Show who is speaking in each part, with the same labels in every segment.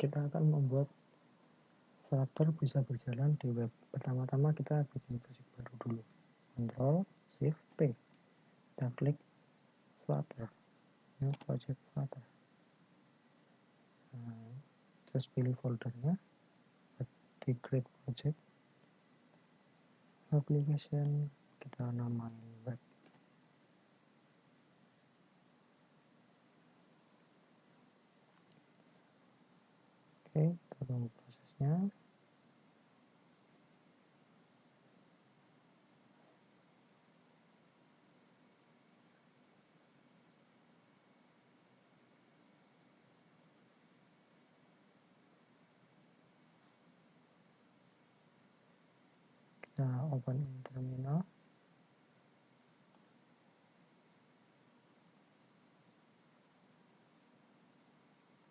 Speaker 1: Kita akan membuat Flutter bisa berjalan di web. Pertama-tama kita bikin project baru dulu. Ctrl Shift P. Kita klik Flutter. Ini project Flutter. Nah, terus pilih foldernya di create project application kita namain web oke kita tunggu prosesnya. Kita open in terminal.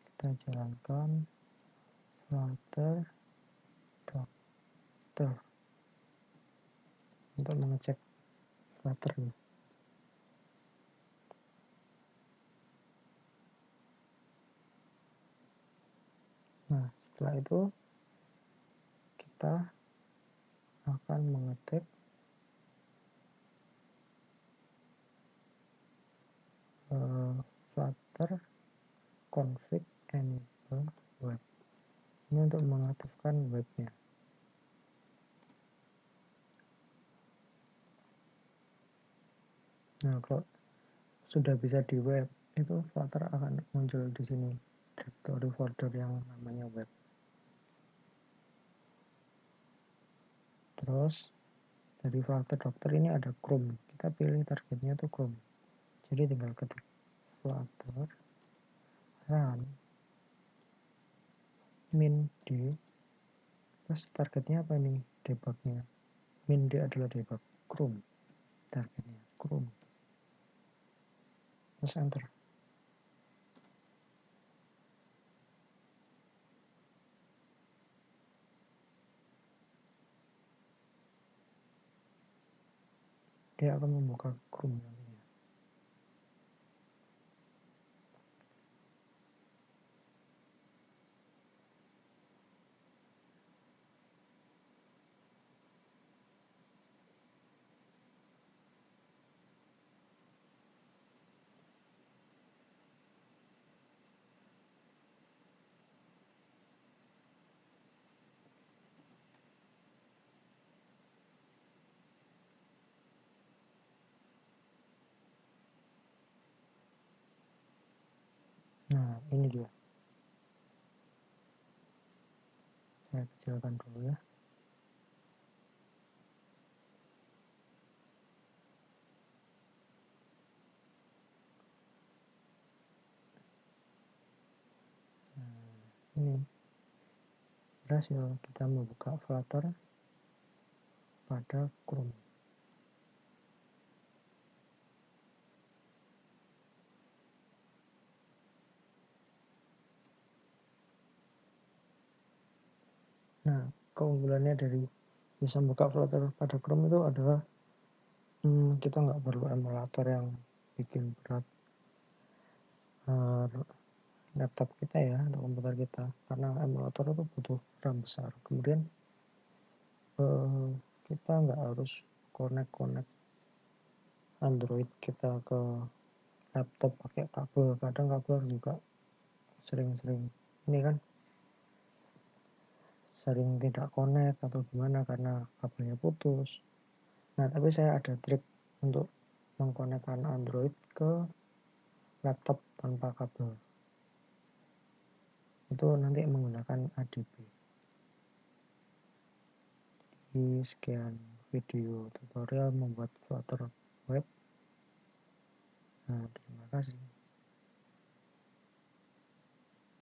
Speaker 1: Kita jalankan flutter doctor untuk mengecek flutter nah setelah itu kita akan mengetik uh, flutter config enable web ini mengaktifkan webnya. Nah kalau sudah bisa di web itu flutter akan muncul di sini. Directory folder yang namanya web. Terus dari flutter dokter ini ada Chrome. Kita pilih targetnya itu Chrome. Jadi tinggal ketik flutter run min d terus targetnya apa ini debugnya min d adalah debug chrome. Targetnya chrome. Terus enter. Dia akan membuka chrome nah ini dia saya kecilkan dulu ya. Nah, ini berhasil kita membuka Flutter pada Chrome Nah, keunggulannya dari bisa buka Flutter pada Chrome itu adalah hmm, kita nggak perlu emulator yang bikin berat uh, laptop kita ya atau komputer kita karena emulator itu butuh RAM besar. Kemudian uh, kita nggak harus connect-connect Android kita ke laptop pakai kabel. Kadang kabel juga sering-sering ini kan sering tidak connect atau gimana karena kabelnya putus. Nah tapi saya ada trik untuk mengkonekkan Android ke laptop tanpa kabel. Itu nanti menggunakan ADB di sekian video tutorial membuat Flutter web. Nah terima kasih